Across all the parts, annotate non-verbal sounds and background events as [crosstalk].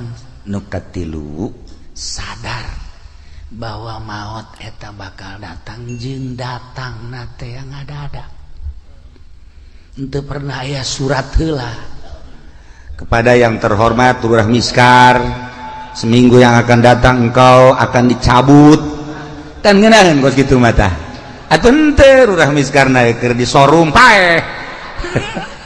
naon nukatilu sadar bahwa maut eta bakal datang jeng datang nate yang ada ada untuk pernah ya surat hela kepada yang terhormat Lurah Miskar seminggu yang akan datang engkau akan dicabut. Dan ngenahan kos gitu mata. Atau ente Lurah Miskar naik di showroom pae [laughs]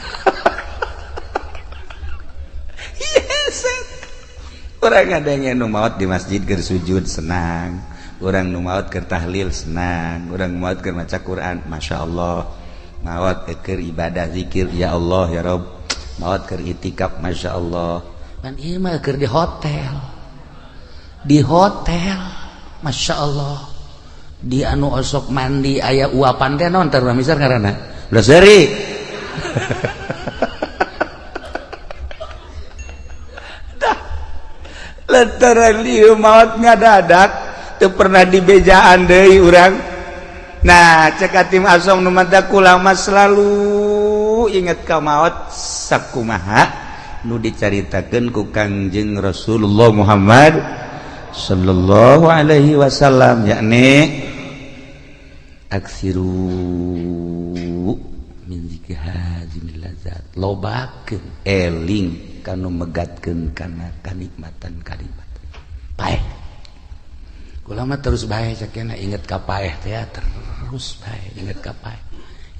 orang adanya nu maut di masjid ger sujud senang. Orang nu maut ger tahlil senang. Orang maut ger maca Quran Masya Allah. Maut eh, ker ibadah zikir ya Allah ya Rob. Maut ker itikaf Masya Allah. Kan iya mah ker di hotel. Di hotel Masya Allah. Di anu osok mandi ayah uapan teh non? Terus misal karena udah seri [laughs] maut dadak tuh pernah dibejaan Dewi urang. Nah cekat tim asong Numataku lama selalu ingat kau maut sakkumaha nu diceritakan ku Kangjeng Rasulullah Muhammad Shallallahu Alaihi Wasallam yakni aksiru. lobaken eling kan megatkan karena kenikmatan kalimat. Baik ulama terus baik ingat kapaeh teh terus baik ingat kapaeh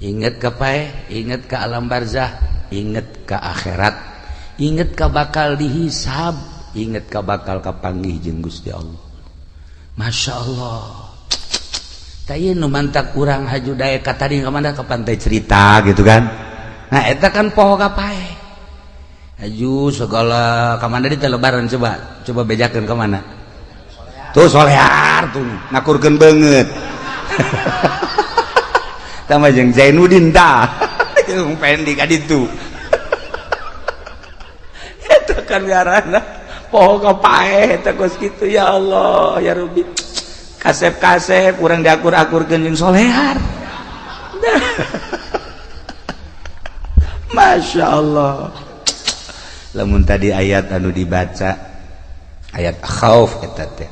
ingat kapaeh ingat ke alam barzah ingat ke akhirat ingat ke bakal dihisab ingat ke bakal kapanggih jeung Gusti Allah. Masya Allah. nu mantak kurang haju day kata tadi kemana ke pantai cerita gitu kan? Nah eta kan poho kapai haju segala kemana di lebaran coba coba bejakan kemana tuh solear tuh ngakurkan banget sama [laughs] jeng Zainuddin dah. Yang pengen dikad itu eta kan garana poho kapae eta kos gitu ya Allah ya Rubi kasep-kasep kurang diakur-akur genjing solehar [laughs] Masya Allah namun tadi ayat anu dibaca ayat khauf eta teh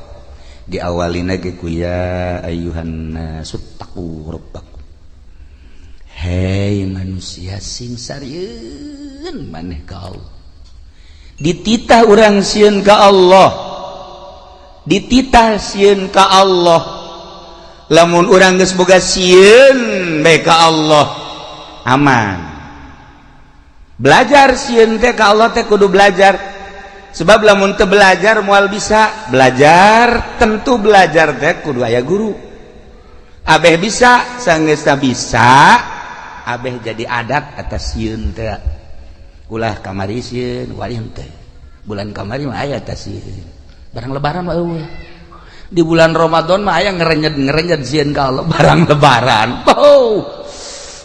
diawalina ge ku ya ayuhan nasu rabbakum. Hei manusia sing sarieun maneh ka Allah. Dititah urang sieun ka Allah. dititah siun ka Allah. Lamun orang gesboga siun bae ka Allah aman. Belajar siun teh ka Allah teh kudu belajar. Sebab lamun teu belajar mual bisa. Belajar tentu belajar teh kudu aya guru. Abeh bisa sanggeus bisa abeh jadi adat atas siun teh. Ulah kamari siun wali teh bulan kamari mah aya atas siun barang lebaran uh. di bulan Romadhon aya ngerenyet ngerenyet Zi kalau [laughs] barang lebaran. Oh.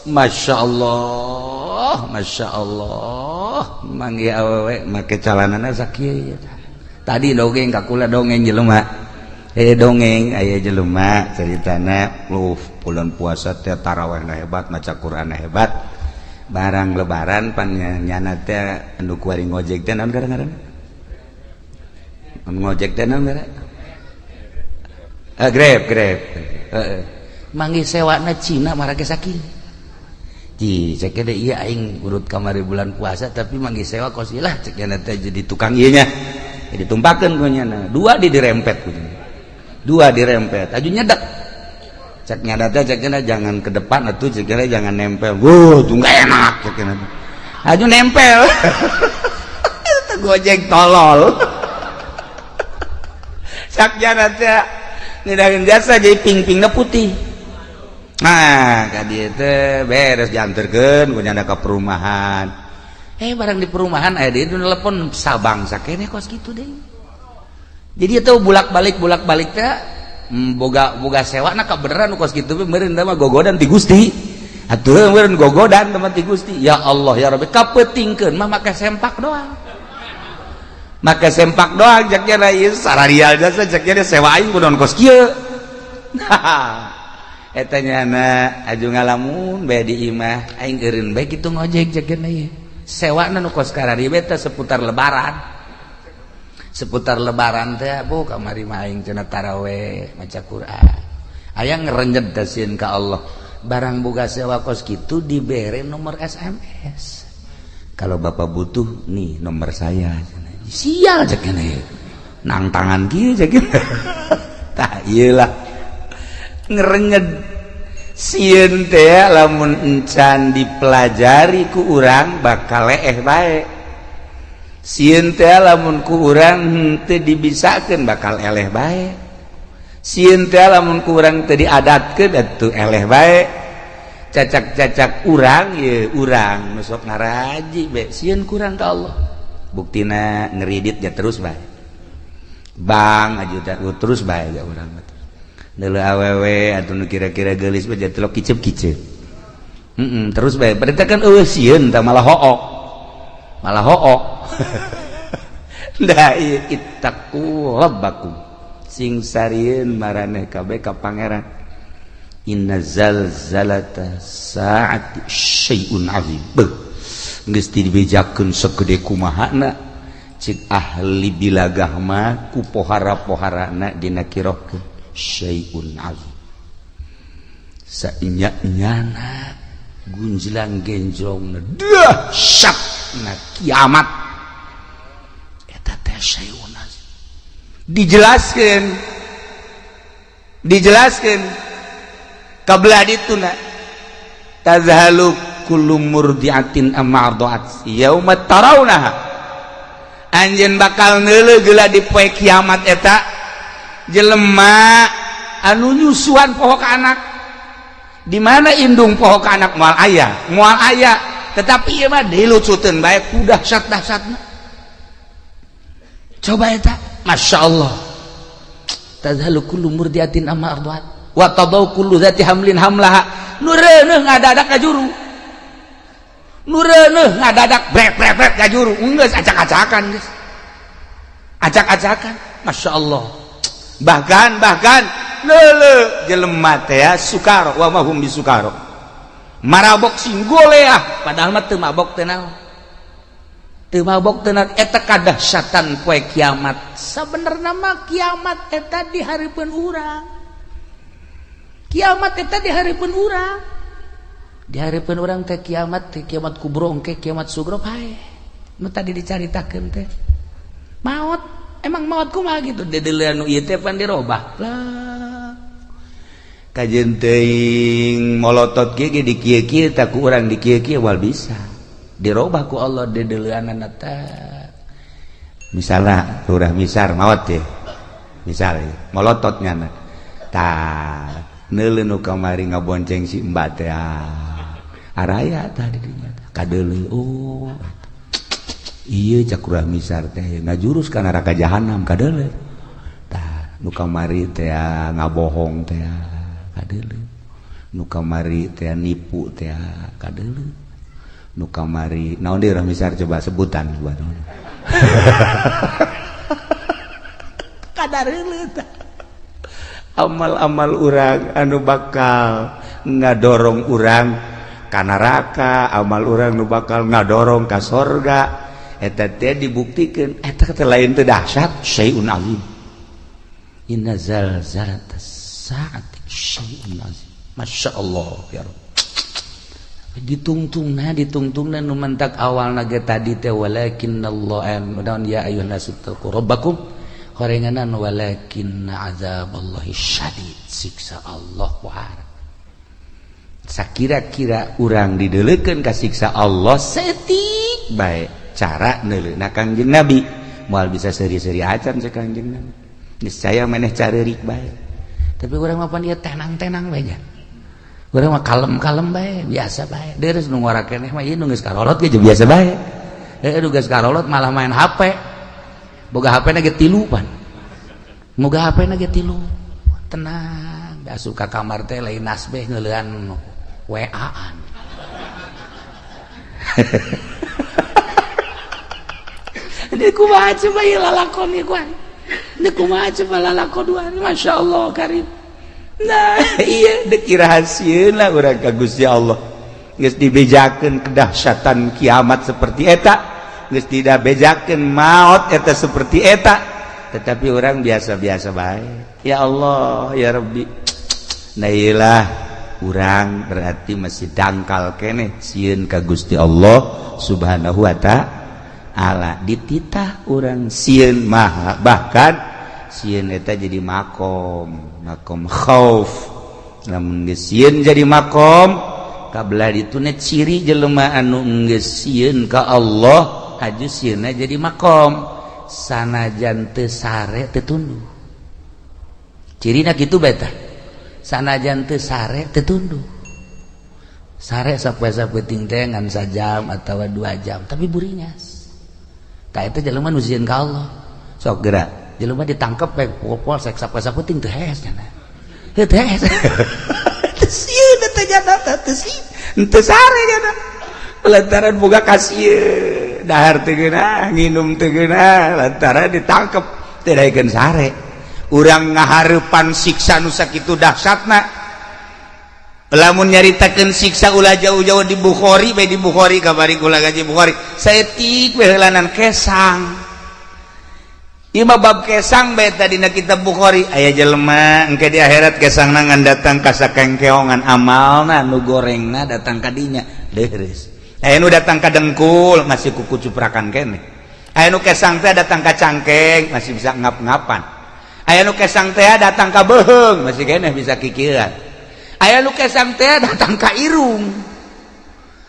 Masya Allah Masya Allah. Manggi awewek make calanana sakit tadi dongeng kakula dongeng jelema. Eh dongeng ayah jelema ceritana. Lu bulan puasa teh taraweh hebat maca Quran hebat. Barang lebaran pannya nyana teh anu kuari ngojek teh naon gara-gara ngojek dan uh, ah, grab grab ah, ah. heeh manggih sewana Cina marake saking Ji, cek ada iya aing urut kamari bulan puasa tapi manggih sewa kosilah cek teh jadi tukang iya nya. Jadi tumpakeun ku nya Dua di dirempet Dua dirempet, aju nyedak. Cek nya teh cek nya jangan ke depan atuh cek jangan nempel. Wuh, tuh enak cek nya. Aju nempel. [laughs] Gojek tolol. takjanatdaun jasa jadi ping pingnya putih. Nah beres jantergen punya ke perumahan. Eh barang di perumahan ada itu telepon sabang sakitnya kos gitu deh. Jadi itu bulak-balik bulak-balik teh mm, boga boga sewa nak beneran kos gitu beneran mah gogodan ti Gusti. Atuh meureun gogodan teman ti Gusti. Ya Allah ya Rabbi kapetingkeun mah make sempak doang. maka sempak doang jaknya ieu sararial jasa jaknya dia sewain budon kos kia nah [laughs] etanya na aju ngalamun bayar di imah aing eureun baik itu ngojek jaknya ieu. Sewa nu kos karari beta seputar lebaran. Seputar lebaran teh bu kamari maing aing cenah taraweh maca Quran. Aya ngerenjet dasin ka Allah. Barang buka sewa kos gitu dibere nomor SMS kalau bapak butuh nih nomor saya sial cek ini nang tangan kiri cek ini [laughs] tak iyalah. Ngerenyed sieun teh lamun encan dipelajari ku urang bakal leeh bae. Sieun teh lamun ku urang teu dibisakeun bakal eleh bae. Sieun teh lamun ku urang teu diadatkeun atuh eleh bae. Cacak-cacak urang ye urang nu sok ngaraji be. Sieun kurang ka Allah. buktina ngeridit ya terus baik Bang ajudan uh, terus baik ya orang Nela awewe atau nu kira-kira gelis baja telok kicep kicep. Mm -mm, terus baik. Berita kan eueuh sieun malah hook. Malah hook. [laughs] Da ittaqu rabbakum. Sing sarieun maraneh kabeh ka pangeran. Inna zalzalata sa'ati syai'un azim. Beuh. dibijakken segede kumahana cik ahli bilagahma ku pohara-poharana dina kiroh syaiun azim. Sainyak nyana gunjelang genjong na dahsyat na kiamat. Eta teh syaiun azim. Dijelaskan dijelaskan kabladituna tazhaluk kullu murdiatin amma ardaat. Yauma tarawnaha anjeun bakal neuleuh geula di poe kiamat eta. Jelema anu nyusuan poho ka anak. Di mana indung poho ka anak? Moal aya. Moal aya. Tetapi ieu mah dilucuteun bae kudah dahsyat-dahsyatna coba eta. Masya Allah. Tazhalu kullu murdiatin amma arduat wa tadau kullu zati hamlin hamlaha. Nureuneuh ngadadak ka juru dadak acak-acakan acak-acakan. Masya Allah. Bahkan bahkan lele jelemat ya Sukaro. Wa mahum bi Sukaro. Marabok sing goleah padahal mah teu mabok teu naon? Teu mabok teu eta kadahsyatan poe kiamat. Sabenerna mah kiamat eta di hareupeun urang. Kiamat eta di hareupeun urang. diharapkan orang teh kiamat teh kiamat kubrong ke kiamat sugro hai tadi dicaritakeun teh. Maut emang maut kumaha gitu? Dedelean nu ieu teh pan dirobah. Lah kajen teuing molotot kieu ge dikieu-kieu tak ku urang dikieu-kieu wal bisa. Dirobah ku Allah dedelianna teh. Misalnya lurah misar maut ya. Misal ya. molototnya tah neuleuh nu kamari ngabonceng si Mbak teh ah. araya tadi oh. iya cakuramisar teh. Nah jurus karena neraka jahanam kadele tah nu kamari teh ngabohong teh kadele nu kamari teh nipu teh kadele nu kamari naon deui ramisar coba sebutan gua naon? [laughs] Kadareuleuh tah amal-amal urang anu bakal ngadorong urang kanaraka amal orang nu bakal ngadorong ka sorga. Eta teh dibuktikan eta kata lain teh dahsyat syai'un azim. Inna zalzalat saat syai'un azim. Masya Allah ya rab. Ditungtung nah ditungtung dan numentak awal naga tadi teh walakin Allah eh, dan ya ayuhan nasu rabbakum. Korenganan walakin azab Allah syadid siksa Allah wahar kira-kira urang dideleken kasiksa Allah setik baik cara kangjeng nabi. Mual bisa seri-seri acan sekangjeng nabi. Niscaya meneh caririk baik tapi orang apa dia tenang-tenang banyak orang mah kalem-kalem baik biasa baik deres nunggu orang keneh mah ini geus karolot aja biasa baik eh nunggu karolot malah main hp boga hp tilu pan. moga hp nage tilu. Tenang asup ka kamar teh lain nasbeh ngeulean WA-an. Deku [laughs] maha cuma ya lalakon ya kuan. Deku maha cuma lalakon dua. Masya Allah karim. Nah [laughs] iya deki rahasia lah orang kagus ya Allah. Nges dibejakan kedahsyatan kiamat seperti etak. Nges tidak bejakan maut eta seperti eta Tetapi orang biasa-biasa baik. Ya Allah, ya Rabbi. [tsk] Nah iyalah, kurang berarti masih dangkal kene. Siun ka Gusti Allah subhanahu wa ta'ala dititah orang siun maha bahkan siun eta jadi makom makom khauf. Namun siun jadi makom kabelah itu ne ciri jelema anu geus sieun ka Allah aju sieunna jadi makom. Sanajan teu sare teu tunduh cirina kitu betah sanajan teu sare teu tunduh sare sapesa peting ngan sajam atau dua jam tapi burinyas tak itu jelema nuzian ka Allah. Sok gerak jelema ditangkep pek pukul seksa pesa peting teh hes nya teh hes teh sieun teh jana teh [laughs] sieun sare jana. Lantaran boga kasieun dahar teu nginum teu lantaran ditangkep tidak daekeun sare. urang ngaharepan siksa nusak itu dahsyatna. Lamun nyaritakan siksa ulah jauh-jauh di Bukhari bae di Bukhari kabari kula gaji Bukhari. Setik behelanan kesang. Ima bab kesang bae tadi na kitab Bukhari. Aya jelema engke di akhirat kesang nangan datang ka sakengkeongan amalna nu gorengna datang ka dinya. Deres. Aya nu datang ka dengkul masih kuku cuprakan kene. Aya nu kesang teh datang ka cangkeng masih bisa ngap-ngapan. aya nu kesang teh datang ka beheng masih kene bisa kikiran. Aya nu kesang teh datang ka irung.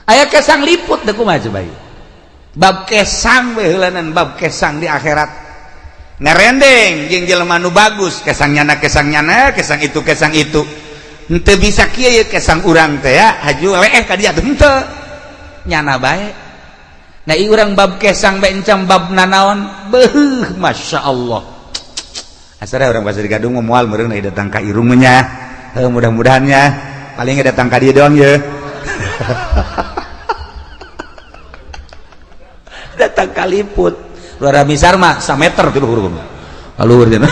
Aya kesang liput teh kumaha coba bab kesang beulanan bab kesang di akhirat. Ngerendeng jeung jelema nu bagus kesang nyana kesang nyana kesang itu kesang itu. Henteu bisa kieu kesang urang teh ya? Haju leeh ka dieu henteu nyana bae. Nah i urang bab kesang bae encam bab nanaon beuh masyaallah asara orang pasir gadung moal meureun datang ka irungnya. Mudah-mudahannya paling datang ka dia doang ya. [laughs] Datang kaliput luar misar mah sameter tilu huruf alur cenah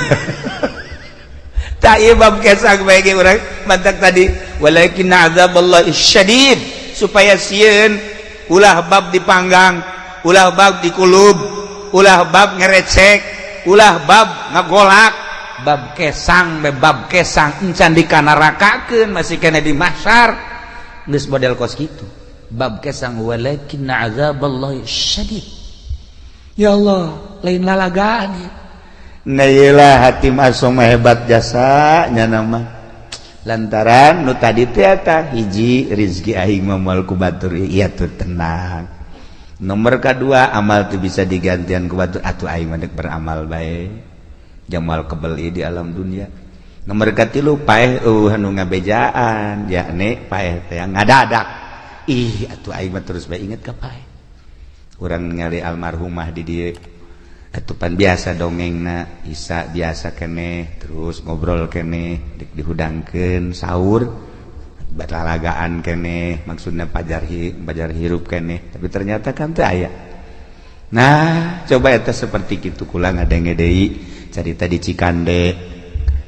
[laughs] tak bab kesang bagi orang mantak tadi walakin azab Allah syadid. Supaya sieun ulah bab dipanggang ulah bab dikulub ulah bab ngerecek ulah bab ngagolak. Bab kesang bebab kesang. Encan dikanarakakeun masih kena di mahsyar. Geus model kos kitu. Bab kesang walakin azaballahi syadid. Ya Allah lain lalagaan ya. Nailah hati masuk hebat jasa nyana mah. Lantaran nu tadi teh hiji rizki aing mah moal ku batur ieu iya tuh tenang. nomor kedua amal tuh bisa digantian kuatu atuh aing mandek beramal baik jamal kebeli di alam dunia. Nomor katilu paeh uh anu ngabejaan. Yakni paeh teh ngadadak. Ih atuh aing mah terus bae inget ka paeh. Orang ningali almarhumah di dieu. Atupan biasa dongengna isa biasa keneh terus ngobrol keneh dik dihudangkan sahur. berlalagaan kene maksudnya pajar hi, pajar hirup kene. Tapi ternyata kan teu aya. Nah coba eta seperti kitu kula ngadenge deui carita di Cikande.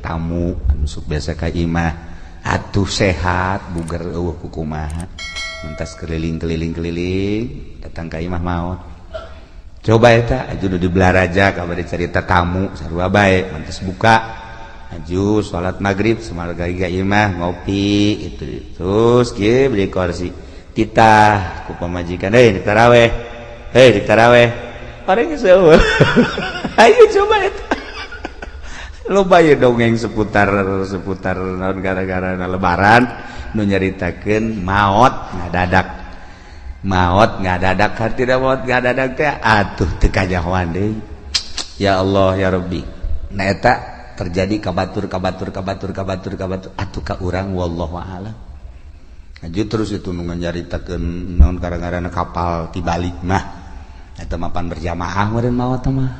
Tamu anu sok biasa ka imah. Atuh sehat buger eueuh kukumaha mentas keliling-keliling-keliling datang ka imah maot coba eta aja udah di belaraja kabar cerita tamu sarua bae mentas buka. aju salat magrib semarga imah ngopi itu. Terus ge beli kursi. Titah ku pamajikan. Hei di taraweh hei di taraweh orang sewa [laughs] ayo coba itu lo bayar dongeng seputar seputar naon gara-gara lebaran nu nyaritakeun maot ngadadak. Maot ngadadak hartina maot ngadadak teh atuh teu kajahoan deui ya Allah ya Rabbi. Nah eta terjadi kabatur kabatur kabatur kabatur kabatur. Atuh ka urang wallahu a'lam. Lanjut terus itu nungan nyaritakeun naon karang-karana kapal tibalik mah. Eta mapan berjamaah meureun mawa mah.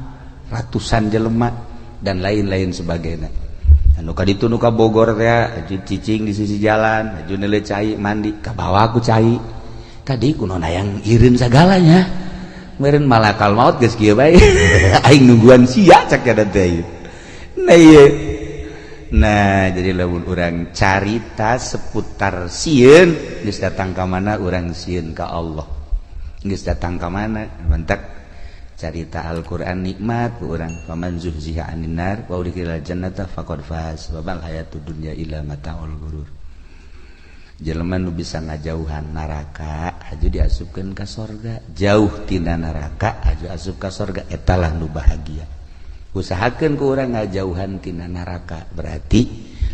Ratusan jelema dan lain-lain sebagainya. Anu kaditu nu ka Bogor teh cicing di sisi jalan aju neule cai mandi ke bawah aku cai. Tadi kunon hayang irin sagalanya. Meureun malakal maut geus kieu bae. [laughs] Aing nungguan sia cak kada teh nah jadi lamun orang carita seputar siun geus datang ka mana orang siun ka Allah. Geus datang ka mana mantak carita Al-Qur'an nikmat orang paman zuhziha 'anil nar wa udkhilal jannata faqad faz wa bal dunya ghurur. Jelema nu bisa ngajauhan neraka aja diasupkeun ka sorga. Jauh tina neraka aju asup ka sorga etalah nu bahagia. usahakan ke orang ngajauhantina neraka. Berarti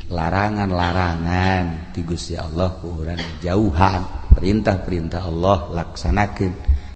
larangan-larangan tigus ya Allah kurang jauhan perintah-perintah Allah laksanakan